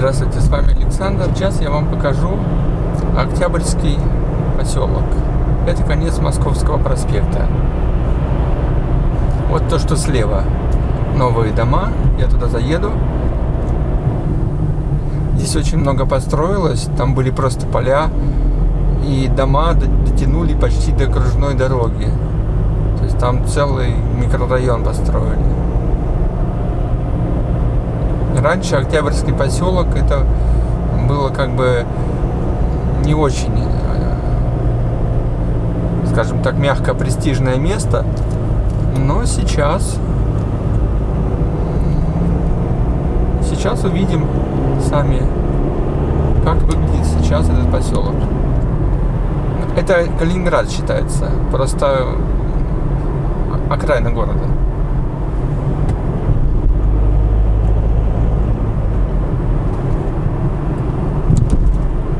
Здравствуйте, с вами Александр. Сейчас я вам покажу Октябрьский поселок. Это конец Московского проспекта. Вот то, что слева. Новые дома. Я туда заеду. Здесь очень много построилось. Там были просто поля. И дома дотянули почти до окружной дороги. То есть там целый микрорайон построили. Раньше Октябрьский поселок это было как бы не очень, э, скажем так, мягко престижное место, но сейчас сейчас увидим сами, как выглядит сейчас этот поселок. Это Калининград считается, просто окраина города.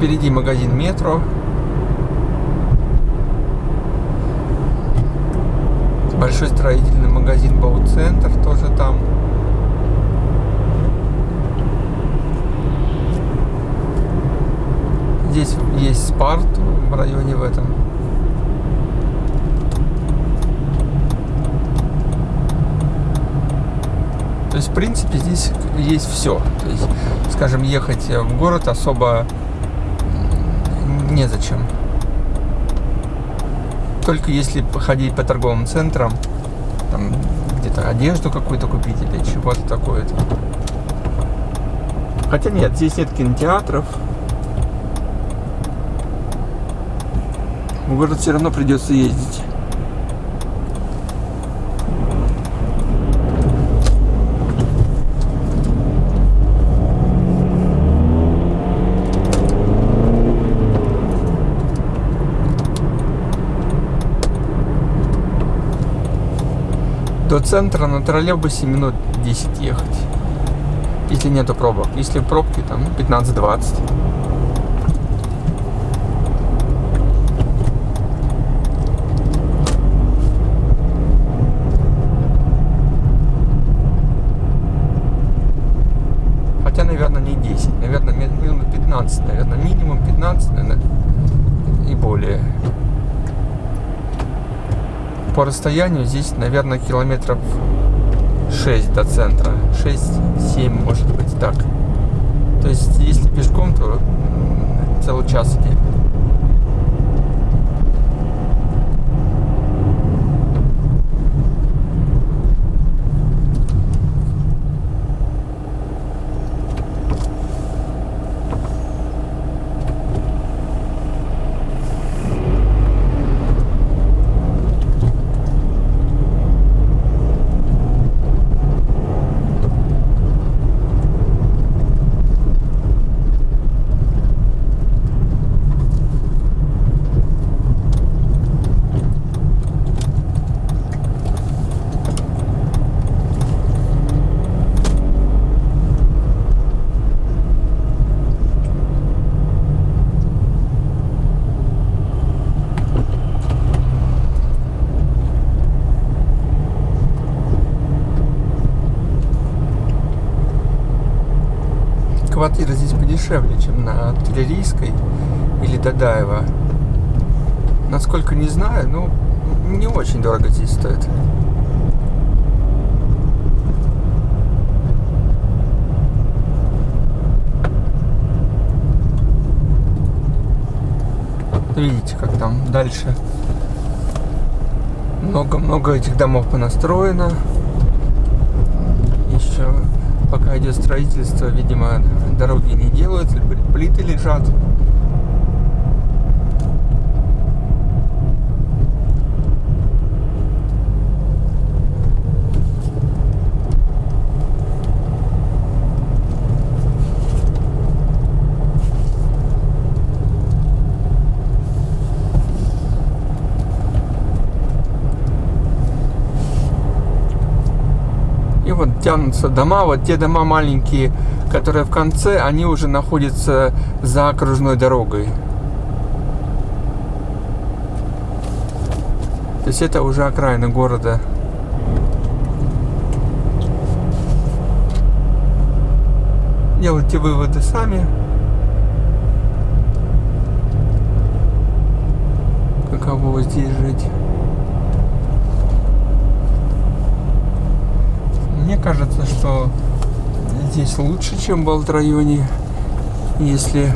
Впереди магазин метро. Большой строительный магазин Бауцентр тоже там. Здесь есть Спарт в районе в этом. То есть, в принципе, здесь есть все. То есть, скажем, ехать в город особо незачем. Только если походить по торговым центрам, там где-то одежду какую-то купить или чего-то такое. -то. Хотя нет, здесь нет кинотеатров. В город все равно придется ездить. До центра на троллейбусе минут 10 ехать. Если нету пробок. Если пробки, там 15-20. Хотя, наверное, не 10. Наверное, минут 15. Наверное, минимум 15, наверное, и более по расстоянию здесь, наверное, километров 6 до центра. 6-7, может быть, так. То есть, если пешком, то целый час идти. Квартира здесь подешевле, чем на Артиллерийской или Дадаева. Насколько не знаю, ну, не очень дорого здесь стоит. Видите, как там дальше много-много этих домов понастроено. Еще пока идет строительство, видимо, дороги не делают, плиты лежат. Вот тянутся дома, вот те дома маленькие, которые в конце, они уже находятся за окружной дорогой. То есть это уже окраина города. Делайте выводы сами. Каково здесь жить. Кажется, что здесь лучше, чем в Балт-районе, если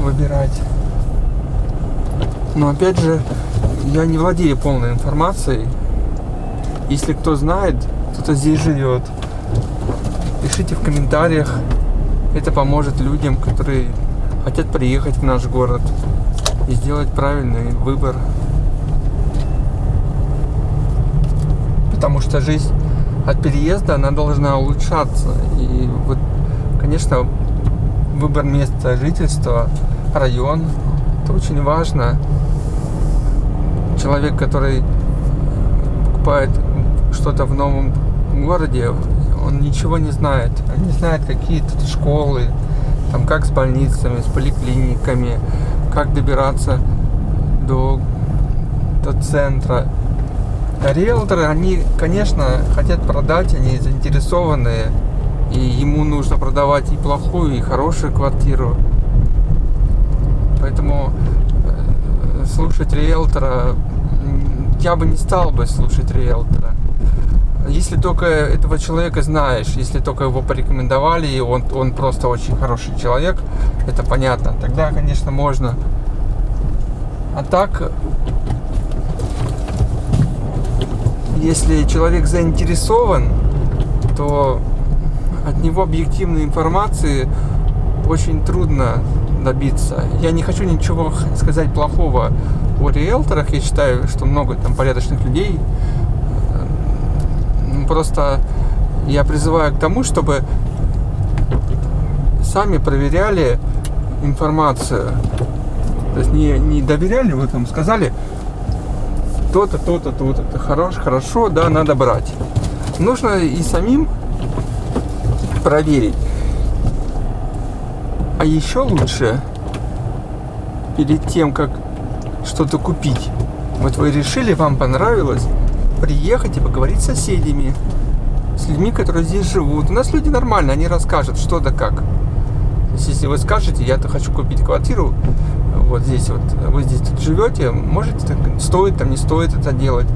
выбирать. Но опять же, я не владею полной информацией. Если кто знает, кто-то здесь живет, пишите в комментариях. Это поможет людям, которые хотят приехать в наш город и сделать правильный выбор. Потому что жизнь от переезда, она должна улучшаться. И вот, конечно, выбор места жительства, район, это очень важно. Человек, который покупает что-то в новом городе, он ничего не знает. Он не знает, какие тут школы, там как с больницами, с поликлиниками, как добираться до, до центра. Риэлторы, они, конечно, хотят продать, они заинтересованы, и ему нужно продавать и плохую, и хорошую квартиру. Поэтому э, слушать риэлтора, я бы не стал бы слушать риэлтора. Если только этого человека знаешь, если только его порекомендовали, и он, он просто очень хороший человек, это понятно, тогда, конечно, можно. А так, если человек заинтересован, то от него объективной информации очень трудно добиться. Я не хочу ничего сказать плохого о риэлторах. Я считаю, что много там порядочных людей. Просто я призываю к тому, чтобы сами проверяли информацию. То есть не, не доверяли, вы там сказали, то-то, то-то, то-то, хорош, хорошо, да, надо брать. Нужно и самим проверить. А еще лучше, перед тем, как что-то купить, вот вы решили, вам понравилось, приехать и поговорить с соседями, с людьми, которые здесь живут. У нас люди нормальные, они расскажут, что да как. Если вы скажете, я-то хочу купить квартиру, вот здесь вот, вы здесь тут живете, можете, стоит там, не стоит это делать.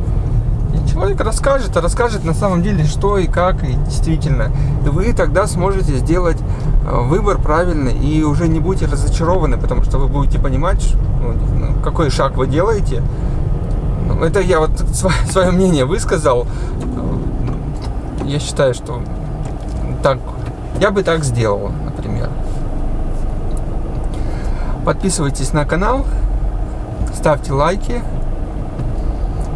И человек расскажет, а расскажет на самом деле, что и как, и действительно. И вы тогда сможете сделать э, выбор правильный и уже не будете разочарованы, потому что вы будете понимать, ну, какой шаг вы делаете. Ну, это я вот свое мнение высказал. Я считаю, что так, я бы так сделал, например. Подписывайтесь на канал, ставьте лайки,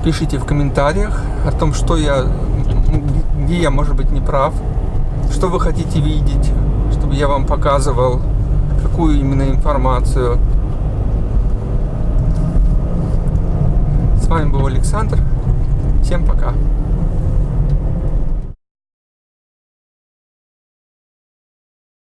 пишите в комментариях о том, что я, где я, может быть, не прав, что вы хотите видеть, чтобы я вам показывал, какую именно информацию. С вами был Александр. Всем пока.